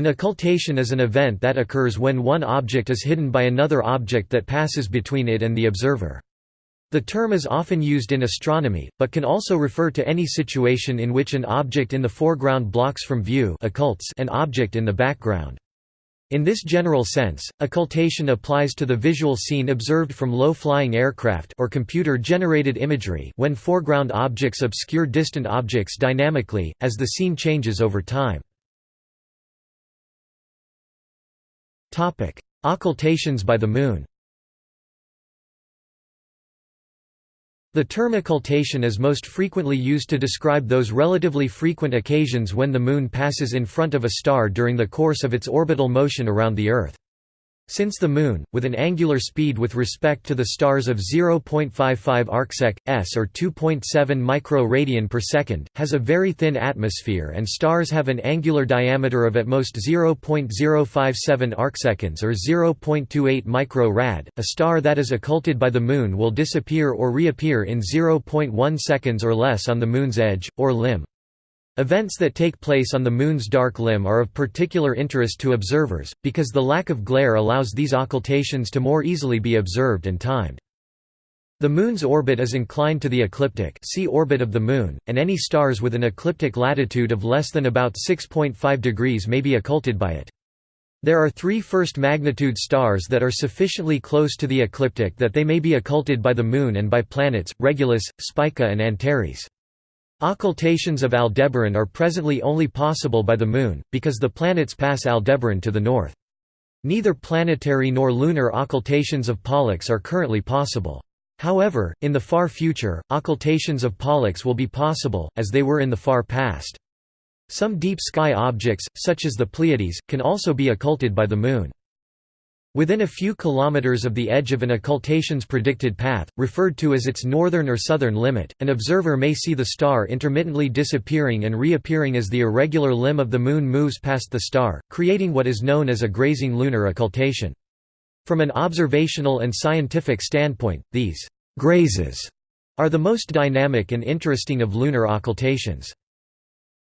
An occultation is an event that occurs when one object is hidden by another object that passes between it and the observer. The term is often used in astronomy, but can also refer to any situation in which an object in the foreground blocks from view occults an object in the background. In this general sense, occultation applies to the visual scene observed from low-flying aircraft or computer-generated imagery when foreground objects obscure distant objects dynamically, as the scene changes over time. Occultations by the Moon The term occultation is most frequently used to describe those relatively frequent occasions when the Moon passes in front of a star during the course of its orbital motion around the Earth. Since the Moon, with an angular speed with respect to the stars of 0.55 arcsec, s or 2.7 micro-radian per second, has a very thin atmosphere and stars have an angular diameter of at most 0.057 arcseconds or 0.28 micro-rad, a star that is occulted by the Moon will disappear or reappear in 0.1 seconds or less on the Moon's edge, or limb. Events that take place on the Moon's dark limb are of particular interest to observers, because the lack of glare allows these occultations to more easily be observed and timed. The Moon's orbit is inclined to the ecliptic see orbit of the Moon, and any stars with an ecliptic latitude of less than about 6.5 degrees may be occulted by it. There are three first-magnitude stars that are sufficiently close to the ecliptic that they may be occulted by the Moon and by planets, Regulus, Spica and Antares. Occultations of Aldebaran are presently only possible by the Moon, because the planets pass Aldebaran to the north. Neither planetary nor lunar occultations of Pollux are currently possible. However, in the far future, occultations of Pollux will be possible, as they were in the far past. Some deep sky objects, such as the Pleiades, can also be occulted by the Moon. Within a few kilometers of the edge of an occultation's predicted path, referred to as its northern or southern limit, an observer may see the star intermittently disappearing and reappearing as the irregular limb of the Moon moves past the star, creating what is known as a grazing lunar occultation. From an observational and scientific standpoint, these «grazes» are the most dynamic and interesting of lunar occultations.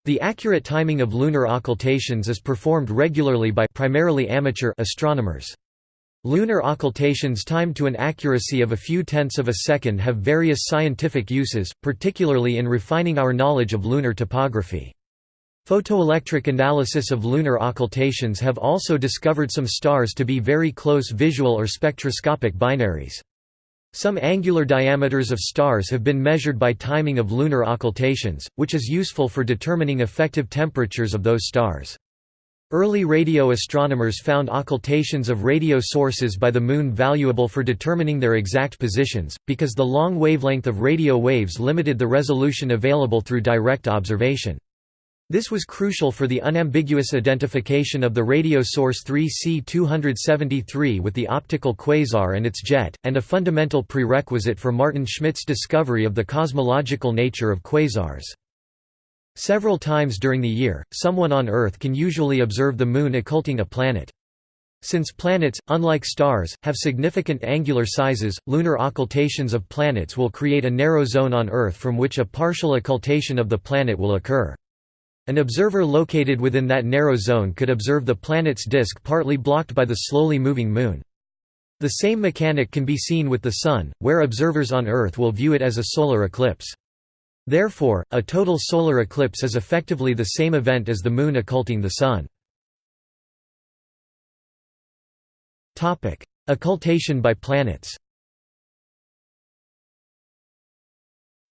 The accurate timing of lunar occultations is performed regularly by primarily amateur astronomers. Lunar occultations timed to an accuracy of a few tenths of a second have various scientific uses, particularly in refining our knowledge of lunar topography. Photoelectric analysis of lunar occultations have also discovered some stars to be very close visual or spectroscopic binaries. Some angular diameters of stars have been measured by timing of lunar occultations, which is useful for determining effective temperatures of those stars. Early radio astronomers found occultations of radio sources by the Moon valuable for determining their exact positions, because the long wavelength of radio waves limited the resolution available through direct observation. This was crucial for the unambiguous identification of the radio source 3C273 with the optical quasar and its jet, and a fundamental prerequisite for Maarten Schmidt's discovery of the cosmological nature of quasars. Several times during the year, someone on Earth can usually observe the Moon occulting a planet. Since planets, unlike stars, have significant angular sizes, lunar occultations of planets will create a narrow zone on Earth from which a partial occultation of the planet will occur. An observer located within that narrow zone could observe the planet's disk partly blocked by the slowly moving Moon. The same mechanic can be seen with the Sun, where observers on Earth will view it as a solar eclipse. Therefore, a total solar eclipse is effectively the same event as the Moon occulting the Sun. Occultation by planets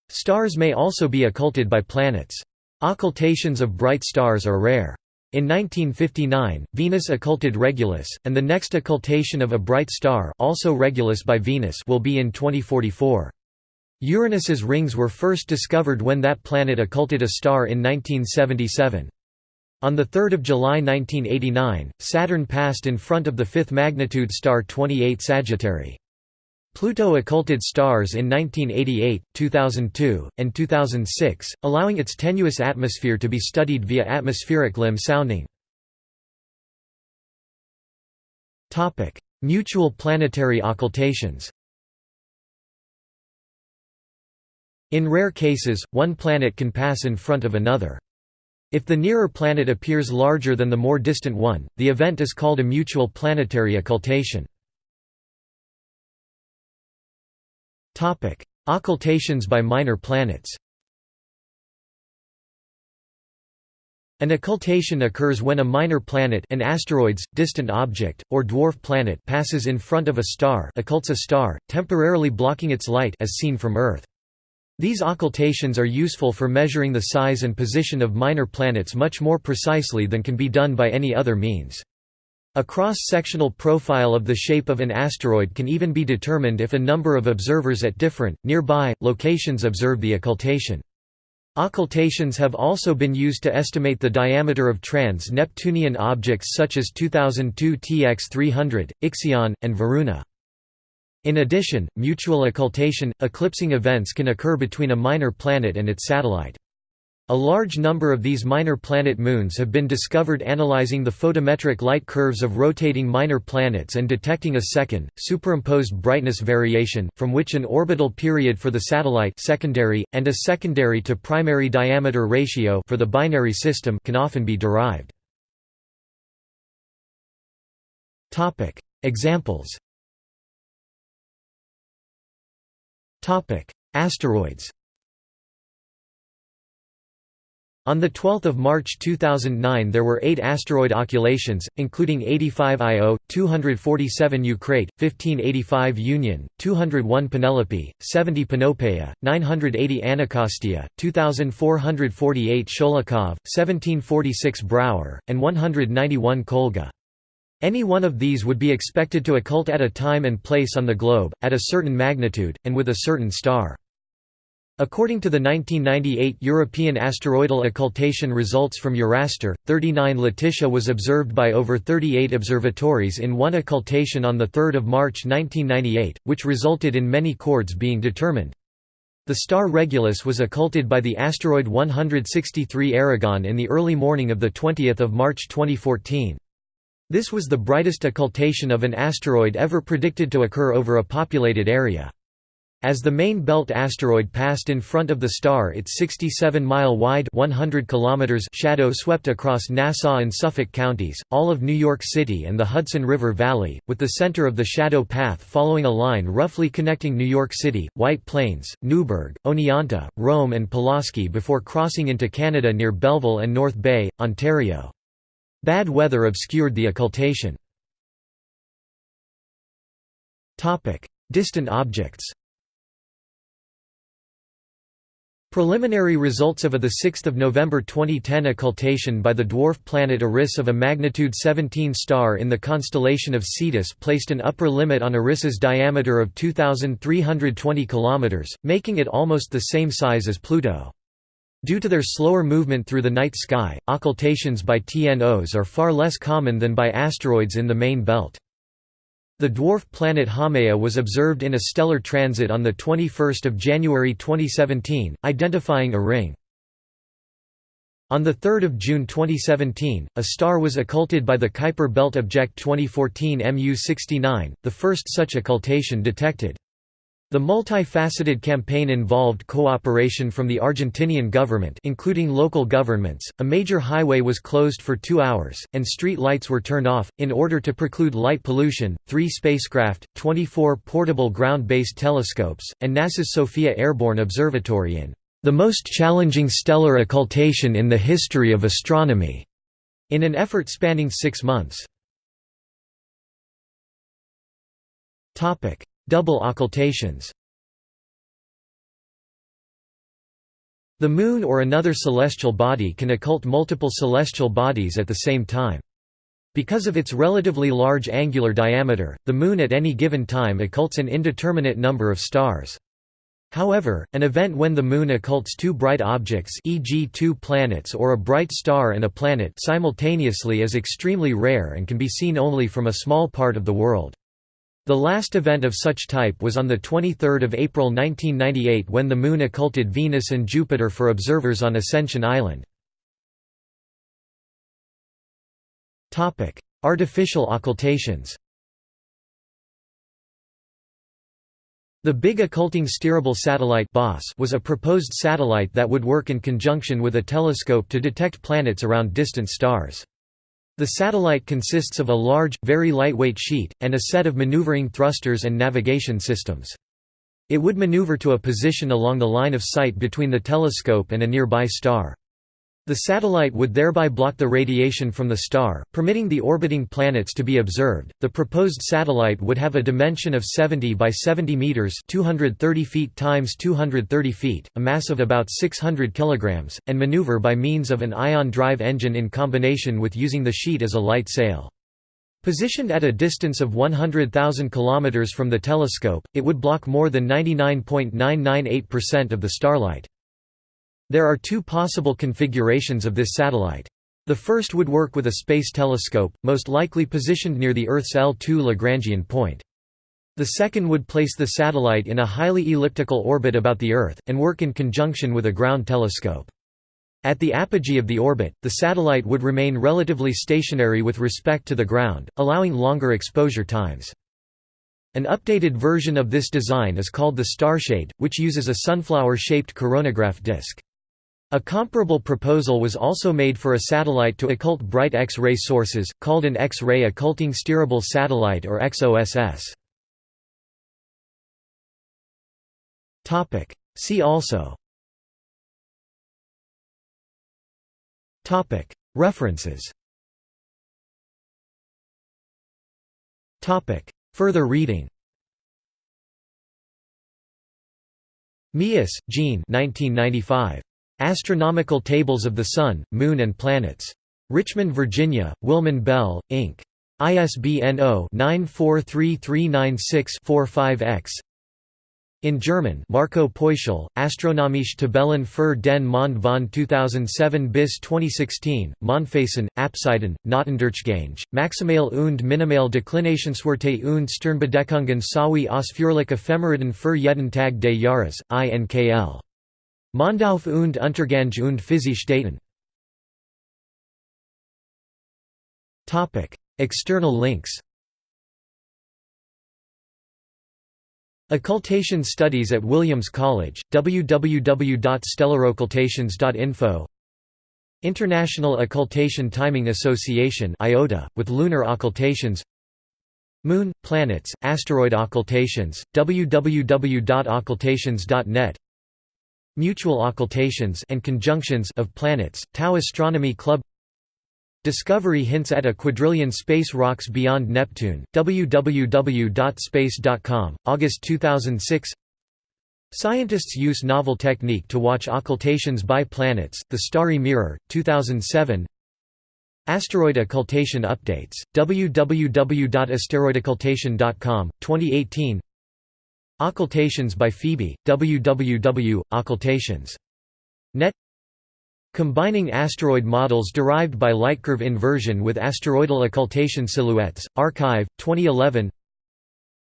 Stars may also be occulted by planets. Occultations of bright stars are rare. In 1959, Venus occulted Regulus, and the next occultation of a bright star also Regulus by Venus will be in 2044. Uranus's rings were first discovered when that planet occulted a star in 1977. On 3 July 1989, Saturn passed in front of the fifth magnitude star 28 Sagittarii. Pluto occulted stars in 1988, 2002, and 2006, allowing its tenuous atmosphere to be studied via atmospheric limb sounding. Mutual planetary occultations In rare cases, one planet can pass in front of another. If the nearer planet appears larger than the more distant one, the event is called a mutual planetary occultation. Occultations by minor planets An occultation occurs when a minor planet an asteroids, distant object, or dwarf planet passes in front of a star occults a star, temporarily blocking its light as seen from Earth. These occultations are useful for measuring the size and position of minor planets much more precisely than can be done by any other means. A cross-sectional profile of the shape of an asteroid can even be determined if a number of observers at different, nearby, locations observe the occultation. Occultations have also been used to estimate the diameter of trans-Neptunian objects such as 2002 TX 300, Ixion, and Varuna. In addition, mutual occultation, eclipsing events can occur between a minor planet and its satellite. A large number of these minor planet moons have been discovered analyzing the photometric light curves of rotating minor planets and detecting a second, superimposed brightness variation, from which an orbital period for the satellite secondary, and a secondary to primary diameter ratio for the binary system can often be derived. Examples Asteroids On 12 March 2009 there were eight asteroid occultations, including 85 Io, 247 Eucrate, 1585 Union, 201 Penelope, 70 Panopaea, 980 Anacostia, 2448 Sholokhov, 1746 Brouwer, and 191 Kolga. Any one of these would be expected to occult at a time and place on the globe, at a certain magnitude, and with a certain star. According to the 1998 European asteroidal occultation results from Euraster, 39 Laetitia was observed by over 38 observatories in one occultation on 3 March 1998, which resulted in many chords being determined. The star Regulus was occulted by the asteroid 163 Erigone in the early morning of 20 March 2014. This was the brightest occultation of an asteroid ever predicted to occur over a populated area. As the main belt asteroid passed in front of the star its 67-mile-wide shadow swept across Nassau and Suffolk counties, all of New York City and the Hudson River Valley, with the center of the shadow path following a line roughly connecting New York City, White Plains, Newburgh, Oneonta, Rome and Pulaski before crossing into Canada near Belleville and North Bay, Ontario. Bad weather obscured the occultation. Distant objects Preliminary results of a 6 November 2010 occultation by the dwarf planet Eris of a magnitude 17 star in the constellation of Cetus placed an upper limit on Eris's diameter of 2,320 km, making it almost the same size as Pluto. Due to their slower movement through the night sky, occultations by TNOs are far less common than by asteroids in the main belt. The dwarf planet Haumea was observed in a stellar transit on 21 January 2017, identifying a ring. On 3 June 2017, a star was occulted by the Kuiper Belt Object 2014 MU69, the first such occultation detected. The multifaceted campaign involved cooperation from the Argentinian government including local governments, a major highway was closed for two hours, and street lights were turned off, in order to preclude light pollution. Three spacecraft, 24 portable ground-based telescopes, and NASA's SOFIA Airborne Observatory in the most challenging stellar occultation in the history of astronomy, in an effort spanning six months. Double occultations The Moon or another celestial body can occult multiple celestial bodies at the same time. Because of its relatively large angular diameter, the Moon at any given time occults an indeterminate number of stars. However, an event when the Moon occults two bright objects e.g. two planets or a bright star and a planet simultaneously is extremely rare and can be seen only from a small part of the world. The last event of such type was on 23 April 1998 when the Moon occulted Venus and Jupiter for observers on Ascension Island. Artificial occultations The Big Occulting Steerable Satellite was a proposed satellite that would work in conjunction with a telescope to detect planets around distant stars. The satellite consists of a large, very lightweight sheet, and a set of maneuvering thrusters and navigation systems. It would maneuver to a position along the line of sight between the telescope and a nearby star. The satellite would thereby block the radiation from the star, permitting the orbiting planets to be observed. The proposed satellite would have a dimension of 70 by 70 meters, 230 feet times 230 feet, a mass of about 600 kilograms, and maneuver by means of an ion drive engine in combination with using the sheet as a light sail. Positioned at a distance of 100,000 kilometers from the telescope, it would block more than 99.998% of the starlight. There are two possible configurations of this satellite. The first would work with a space telescope, most likely positioned near the Earth's L2 Lagrangian point. The second would place the satellite in a highly elliptical orbit about the Earth, and work in conjunction with a ground telescope. At the apogee of the orbit, the satellite would remain relatively stationary with respect to the ground, allowing longer exposure times. An updated version of this design is called the Starshade, which uses a sunflower-shaped coronagraph disk. A comparable proposal was also made for a satellite to occult bright X-ray sources, called an X-ray occulting steerable satellite or XOSS. See also. References. Further reading. Meeus, Jean 1995. Astronomical Tables of the Sun, Moon and Planets. Richmond, Virginia, Willmann Bell, Inc. ISBN 0-943396-45-X in German Marco Peuschel, Astronomische Tabellen für den Mond von 2007 bis 2016, Mondphasen, Apsiden, Knotendurchgänge, Maximale und Minimale Deklinationswerte und Sternbedeckungen sowie ausführliche Ephemeriden für jeden Tag des Jahres, INKL. Mondauf und Untergang und physische Daten. External links. Occultation Studies at Williams College, www.stellaroccultations.info International Occultation Timing Association IOTA, with lunar occultations. Moon, planets, asteroid occultations, www.occultations.net Mutual occultations and conjunctions of planets, Tau Astronomy Club. Discovery hints at a quadrillion space rocks beyond Neptune, www.space.com, August 2006 Scientists use novel technique to watch occultations by planets, The Starry Mirror, 2007 Asteroid occultation updates, www.asteroidoccultation.com, 2018 Occultations by Phoebe, www. Occultations. Net Combining asteroid models derived by lightcurve inversion with asteroidal occultation silhouettes, arXiv, 2011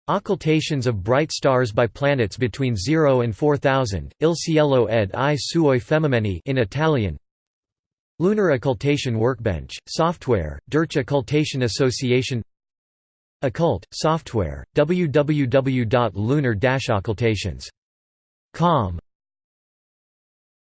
Occultations of bright stars by planets between 0 and 4000, Il cielo ed i suoi fenomeni in Italian Lunar Occultation Workbench, Software, Dutch Occultation Association Occult, Software, www.lunar-occultations.com